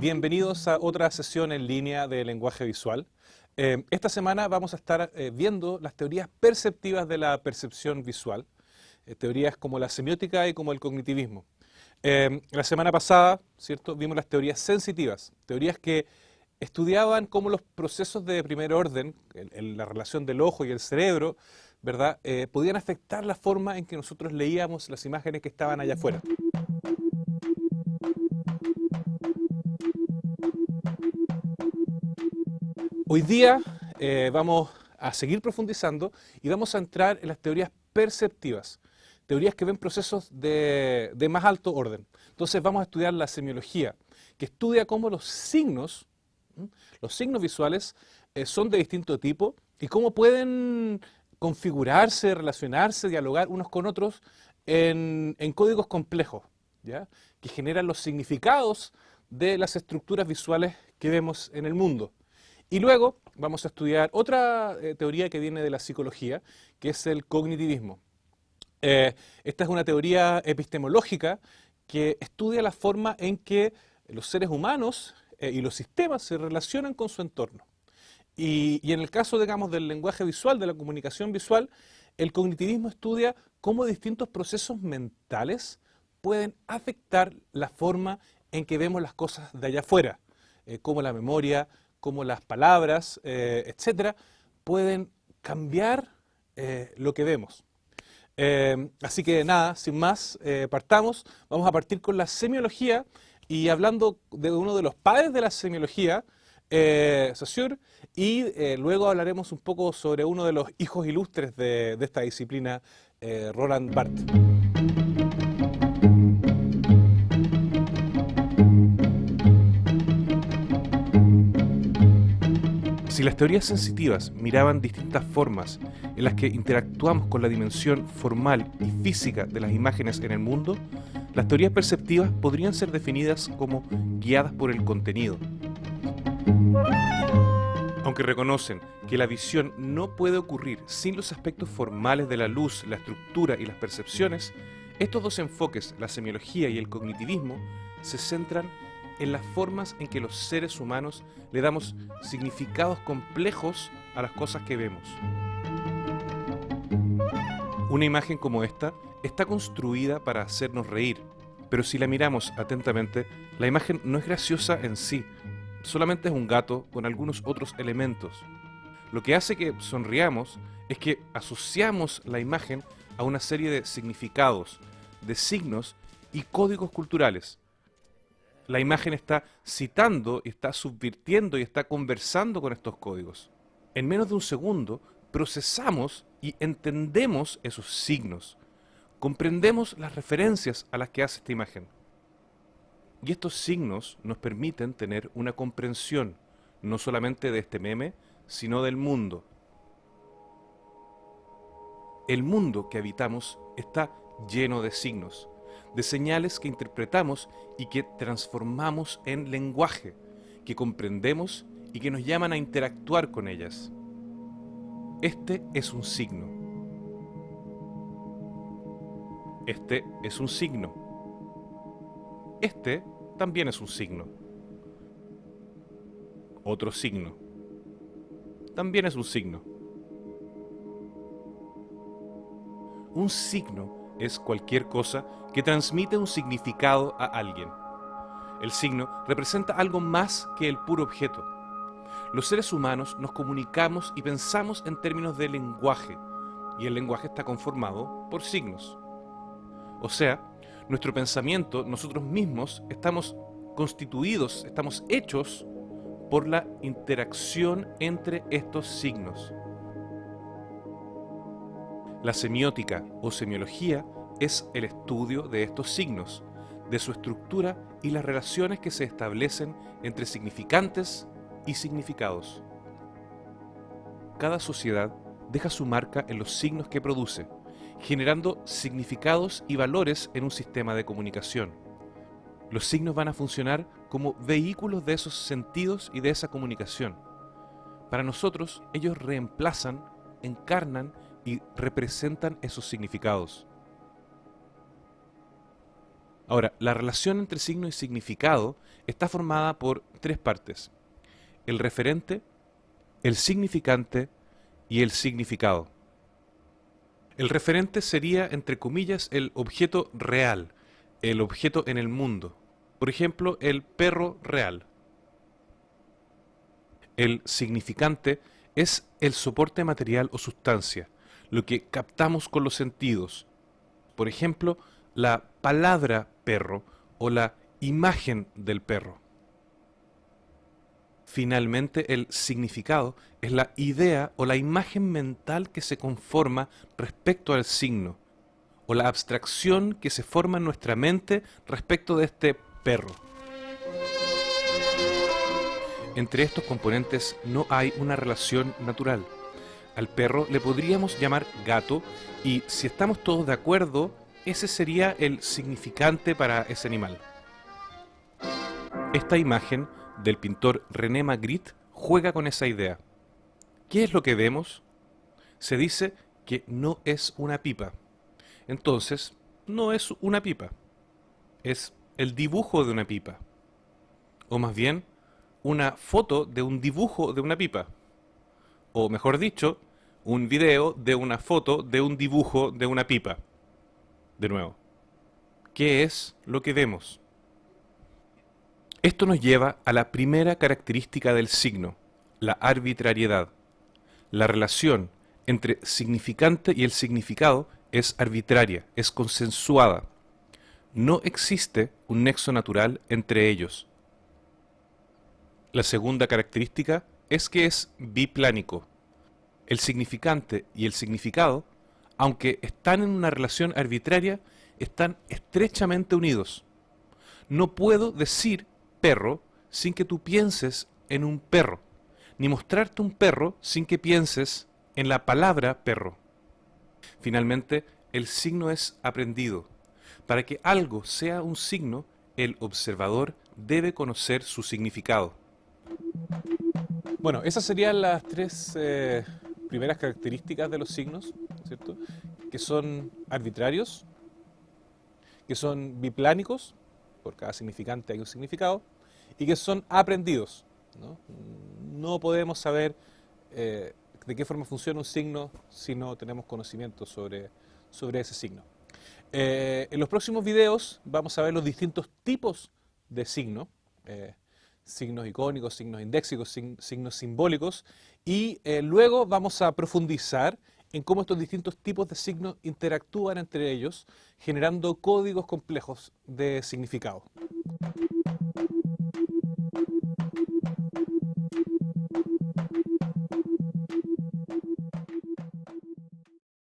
bienvenidos a otra sesión en línea de lenguaje visual. Eh, esta semana vamos a estar eh, viendo las teorías perceptivas de la percepción visual, eh, teorías como la semiótica y como el cognitivismo. la semana pasada, ¿cierto?, vimos las teorías sensitivas, teorías que estudiaban cómo los procesos de primer orden, la relación del ojo y el cerebro, ¿verdad?, podían afectar la forma en que nosotros leíamos las imágenes que estaban allá afuera. Hoy día eh, vamos a seguir profundizando y vamos a entrar en las teorías perceptivas, teorías que ven procesos de, más alto orden. Entonces vamos a estudiar la semiología, que estudia cómo los signos, los signos visuales, eh, son de distinto tipo y cómo pueden configurarse, relacionarse, dialogar unos con otros en, códigos complejos, ¿ya? que generan los significados de las estructuras visuales que vemos en el mundo. Y luego vamos a estudiar otra eh, teoría que viene de la psicología, que es el cognitivismo. Eh, esta es una teoría epistemológica que estudia la forma en que los seres humanos eh, y los sistemas se relacionan con su entorno. Y, en el caso, digamos, del lenguaje visual, de la comunicación visual, el cognitivismo estudia cómo distintos procesos mentales pueden afectar la forma en que vemos las cosas de allá afuera, como la memoria, como las palabras, eh, etcétera, pueden cambiar eh, lo que vemos. Eh, así que nada, sin más, partamos. Vamos a partir con la semiología y hablando de uno de los padres de la semiología, Saussure, y luego hablaremos un poco sobre uno de los hijos ilustres de, de esta disciplina, Roland Barthes. Las teorías sensitivas miraban distintas formas en las que interactuamos con la dimensión formal y física de las imágenes en el mundo, las teorías perceptivas podrían ser definidas como guiadas por el contenido. Aunque reconocen que la visión no puede ocurrir sin los aspectos formales de la luz, la estructura y las percepciones, estos dos enfoques, la semiología y el cognitivismo, se centran en las formas en que los seres humanos le damos significados complejos a las cosas que vemos. Una imagen como esta está construida para hacernos reír, pero si la miramos atentamente, la imagen no es graciosa en sí, solamente es un gato con algunos otros elementos. Lo que hace que sonriamos es que asociamos la imagen a una serie de significados, de signos y códigos culturales la imagen está citando, está subvirtiendo y está conversando con estos códigos. En menos de un segundo procesamos y entendemos esos signos. Comprendemos las referencias a las que hace esta imagen. Y estos signos nos permiten tener una comprensión, no solamente de este meme, sino del mundo. El mundo que habitamos está lleno de signos de señales que interpretamos y que transformamos en lenguaje, que comprendemos y que nos llaman a interactuar con ellas. Este es un signo. Este es un signo. Este también es un signo. Otro signo. También es un signo. Un signo es cualquier cosa que transmite un significado a alguien. El signo representa algo más que el puro objeto. Los seres humanos nos comunicamos y pensamos en términos de lenguaje, y el lenguaje está conformado por signos. O sea, nuestro pensamiento, nosotros mismos, estamos constituidos, estamos hechos por la interacción entre estos signos. La semiótica o semiología es el estudio de estos signos, de su estructura y las relaciones que se establecen entre significantes y significados. Cada sociedad deja su marca en los signos que produce, generando significados y valores en un sistema de comunicación. Los signos van a funcionar como vehículos de esos sentidos y de esa comunicación. Para nosotros, ellos reemplazan, encarnan y representan esos significados. Ahora, la relación entre signo y significado está formada por tres partes. El referente, el significante y el significado. El referente sería, entre comillas, el objeto real, el objeto en el mundo. Por ejemplo, el perro real. El significante es el soporte material o sustancia, lo que captamos con los sentidos. Por ejemplo, la palabra perro o la imagen del perro. Finalmente, el significado es la idea o la imagen mental que se conforma respecto al signo, o la abstracción que se forma en nuestra mente respecto de este perro. Entre estos componentes no hay una relación natural. Al perro le podríamos llamar gato y si estamos todos de acuerdo, ese sería el significante para ese animal. Esta imagen del pintor René Magritte juega con esa idea. ¿Qué es lo que vemos? Se dice que no es una pipa. Entonces, no es una pipa. Es el dibujo de una pipa. O más bien, una foto de un dibujo de una pipa. O mejor dicho, un video de una foto de un dibujo de una pipa. De nuevo, ¿qué es lo que vemos? Esto nos lleva a la primera característica del signo, la arbitrariedad. La relación entre significante y el significado es arbitraria, es consensuada. No existe un nexo natural entre ellos. La segunda característica es que es biplánico. El significante y el significado, aunque están en una relación arbitraria, están estrechamente unidos. No puedo decir perro sin que tú pienses en un perro, ni mostrarte un perro sin que pienses en la palabra perro. Finalmente, el signo es aprendido. Para que algo sea un signo, el observador debe conocer su significado. Bueno, esas serían las tres eh, primeras características de los signos, ¿cierto? Que son arbitrarios, que son biplánicos, por cada significante hay un significado, y que son aprendidos. No, podemos saber eh, de qué forma funciona un signo si no tenemos conocimiento sobre, sobre ese signo. Eh, en los próximos videos vamos a ver los distintos tipos de signo signos icónicos, signos indéxicos, signos simbólicos, y eh, luego vamos a profundizar en cómo estos distintos tipos de signos interactúan entre ellos, generando códigos complejos de significado.